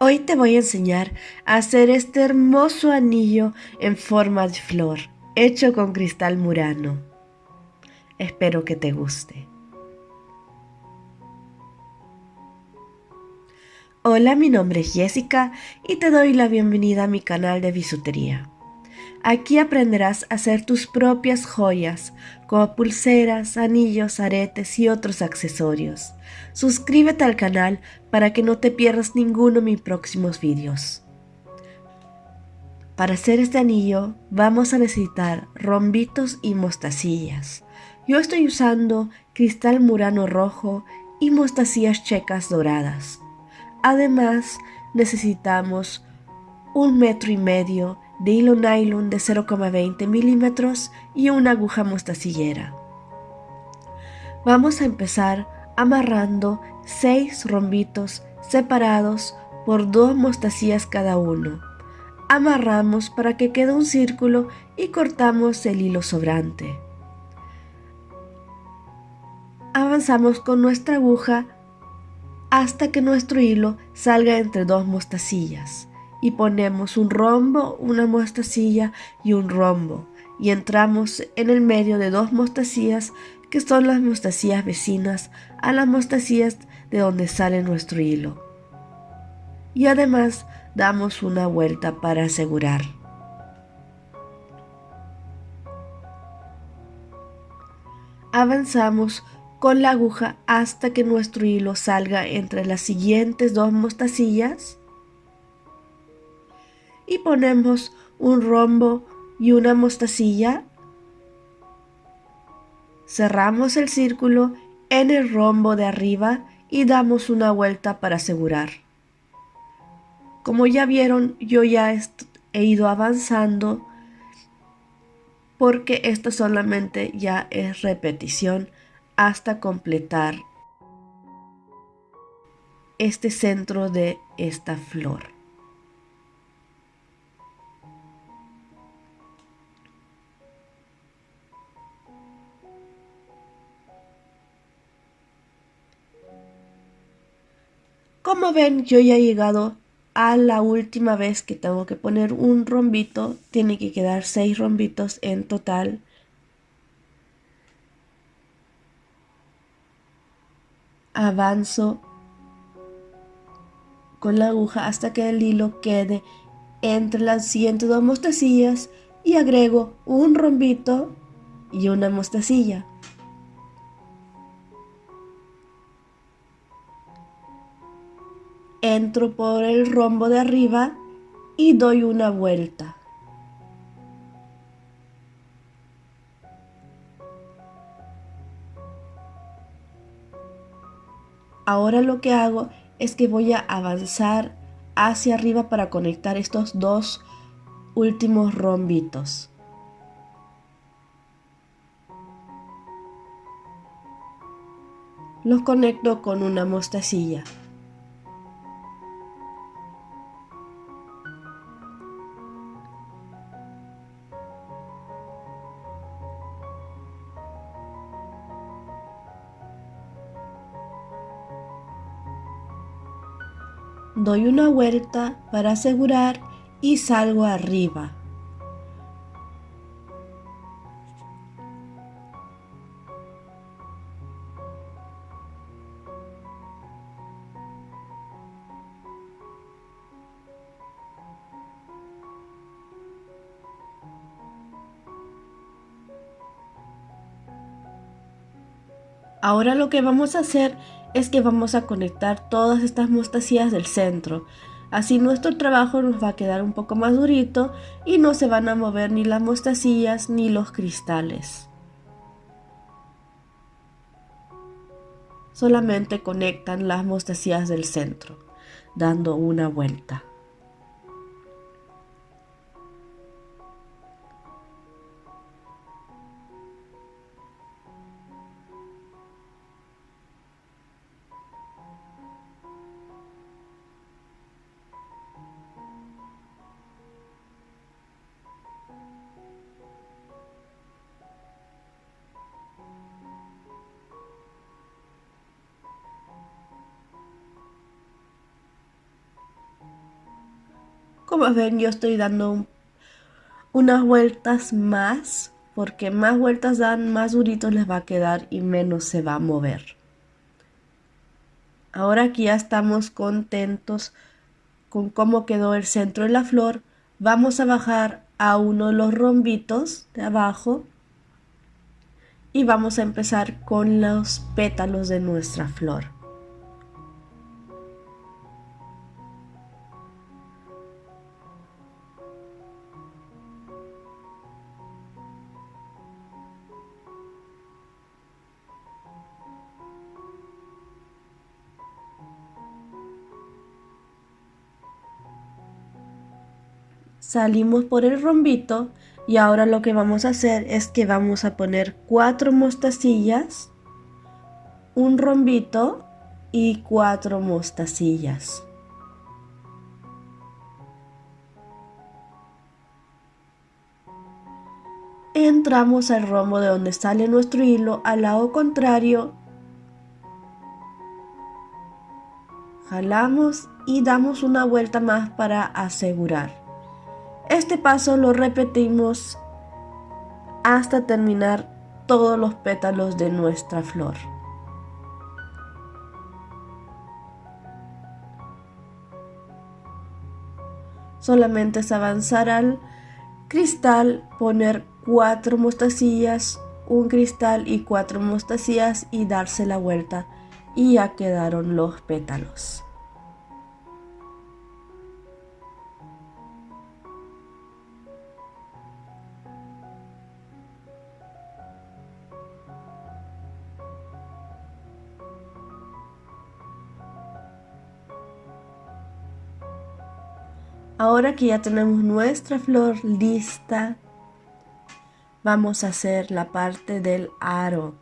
Hoy te voy a enseñar a hacer este hermoso anillo en forma de flor, hecho con cristal murano. Espero que te guste. Hola, mi nombre es Jessica y te doy la bienvenida a mi canal de bisutería. Aquí aprenderás a hacer tus propias joyas, como pulseras, anillos, aretes y otros accesorios. Suscríbete al canal para que no te pierdas ninguno de mis próximos vídeos. Para hacer este anillo vamos a necesitar rombitos y mostacillas. Yo estoy usando cristal murano rojo y mostacillas checas doradas. Además necesitamos un metro y medio de hilo nylon de 0,20 milímetros y una aguja mostacillera. Vamos a empezar amarrando 6 rombitos separados por dos mostacillas cada uno. Amarramos para que quede un círculo y cortamos el hilo sobrante. Avanzamos con nuestra aguja hasta que nuestro hilo salga entre dos mostacillas y ponemos un rombo, una mostacilla y un rombo y entramos en el medio de dos mostacillas que son las mostacillas vecinas a las mostacillas de donde sale nuestro hilo. Y además damos una vuelta para asegurar. Avanzamos con la aguja hasta que nuestro hilo salga entre las siguientes dos mostacillas y ponemos un rombo y una mostacilla. Cerramos el círculo en el rombo de arriba y damos una vuelta para asegurar. Como ya vieron, yo ya he ido avanzando porque esto solamente ya es repetición hasta completar este centro de esta flor. Como ven, yo ya he llegado a la última vez que tengo que poner un rombito. Tiene que quedar seis rombitos en total. Avanzo con la aguja hasta que el hilo quede entre las siguientes dos mostacillas y agrego un rombito y una mostacilla. Entro por el rombo de arriba y doy una vuelta. Ahora lo que hago es que voy a avanzar hacia arriba para conectar estos dos últimos rombitos. Los conecto con una mostacilla. Doy una vuelta para asegurar y salgo arriba. Ahora lo que vamos a hacer es que vamos a conectar todas estas mostacillas del centro. Así nuestro trabajo nos va a quedar un poco más durito y no se van a mover ni las mostacillas ni los cristales. Solamente conectan las mostacillas del centro, dando una vuelta. Como ven, yo estoy dando unas vueltas más, porque más vueltas dan, más duritos les va a quedar y menos se va a mover. Ahora que ya estamos contentos con cómo quedó el centro de la flor, vamos a bajar a uno de los rombitos de abajo y vamos a empezar con los pétalos de nuestra flor. Salimos por el rombito y ahora lo que vamos a hacer es que vamos a poner cuatro mostacillas, un rombito y cuatro mostacillas. Entramos al rombo de donde sale nuestro hilo al lado contrario. Jalamos y damos una vuelta más para asegurar. Este paso lo repetimos hasta terminar todos los pétalos de nuestra flor. Solamente es avanzar al cristal, poner cuatro mostacillas, un cristal y cuatro mostacillas y darse la vuelta y ya quedaron los pétalos. Ahora que ya tenemos nuestra flor lista, vamos a hacer la parte del aro.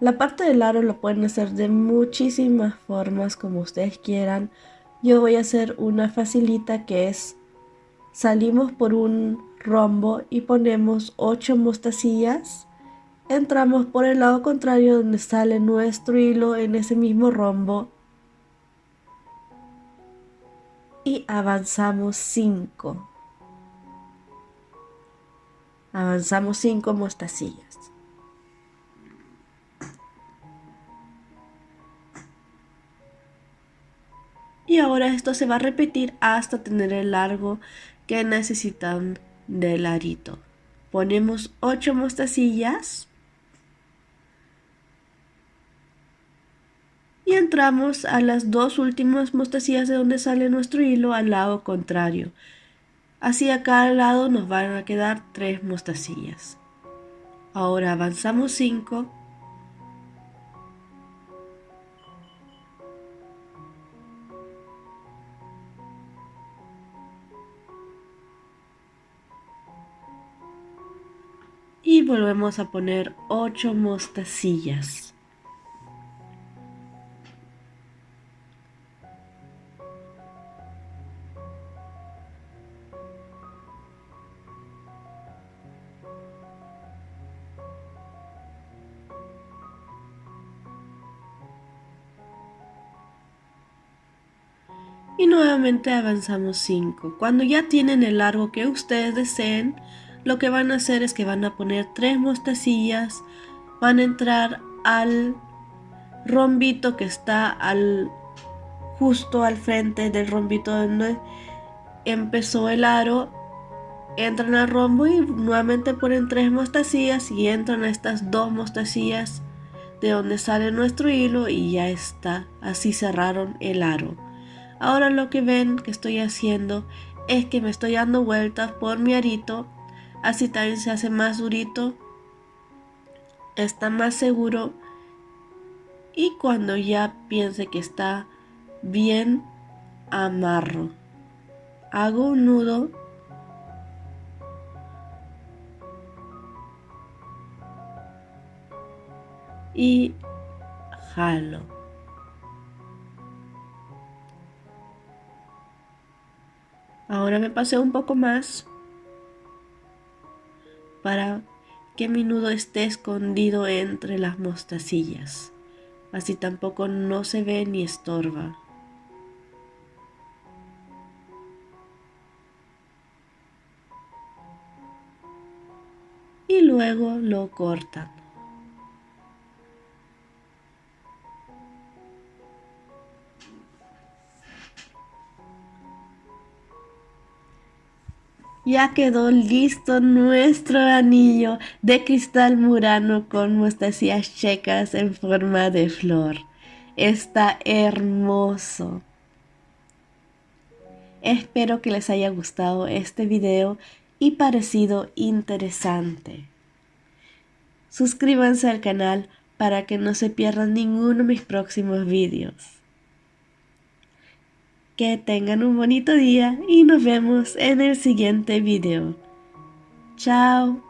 La parte del aro lo pueden hacer de muchísimas formas como ustedes quieran. Yo voy a hacer una facilita que es salimos por un rombo y ponemos 8 mostacillas. Entramos por el lado contrario donde sale nuestro hilo en ese mismo rombo y avanzamos 5. Avanzamos 5 mostacillas. Y ahora esto se va a repetir hasta tener el largo que necesitan del arito. Ponemos 8 mostacillas y entramos a las dos últimas mostacillas de donde sale nuestro hilo al lado contrario. Así a cada lado nos van a quedar tres mostacillas. Ahora avanzamos 5 y volvemos a poner 8 mostacillas. Y nuevamente avanzamos 5. Cuando ya tienen el largo que ustedes deseen, lo que van a hacer es que van a poner tres mostacillas, van a entrar al rombito que está al justo al frente del rombito donde empezó el aro, entran al rombo y nuevamente ponen tres mostacillas y entran a estas dos mostacillas de donde sale nuestro hilo y ya está, así cerraron el aro. Ahora lo que ven que estoy haciendo es que me estoy dando vueltas por mi arito, así también se hace más durito, está más seguro y cuando ya piense que está bien, amarro. Hago un nudo y jalo. Ahora me paseo un poco más para que mi nudo esté escondido entre las mostacillas. Así tampoco no se ve ni estorba. Y luego lo cortan. Ya quedó listo nuestro anillo de cristal murano con mostacillas checas en forma de flor. Está hermoso. Espero que les haya gustado este video y parecido interesante. Suscríbanse al canal para que no se pierdan ninguno de mis próximos vídeos. Que tengan un bonito día y nos vemos en el siguiente video. Chao.